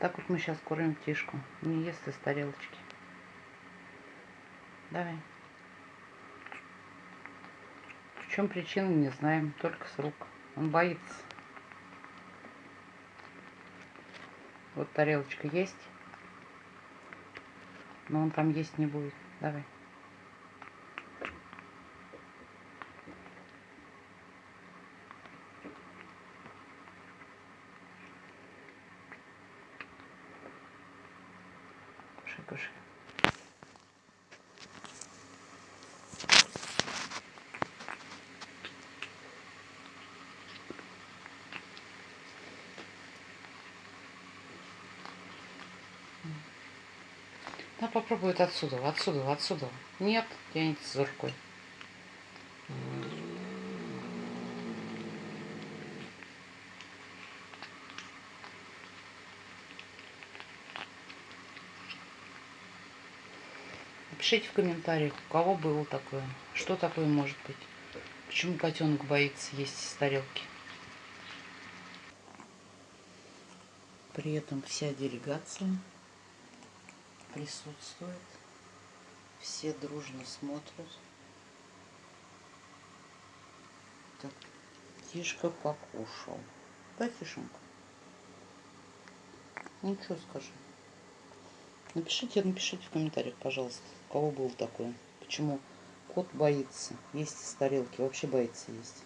Так вот мы сейчас кормим тишку. Не ест из тарелочки. Давай. В чем причина, не знаем. Только с рук. Он боится. Вот тарелочка есть. Но он там есть не будет. Давай. Кушай, кушай. Да попробует отсюда, отсюда, отсюда. Нет, тянется за рукой. Напишите в комментариях, у кого было такое, что такое может быть. Почему котенок боится есть из тарелки. При этом вся делегация присутствует. Все дружно смотрят. Так, Тишка покушал. Да, Тишенька? Ну, скажи? Напишите, напишите в комментариях, пожалуйста, у кого был такое. Почему кот боится есть из тарелки, вообще боится есть.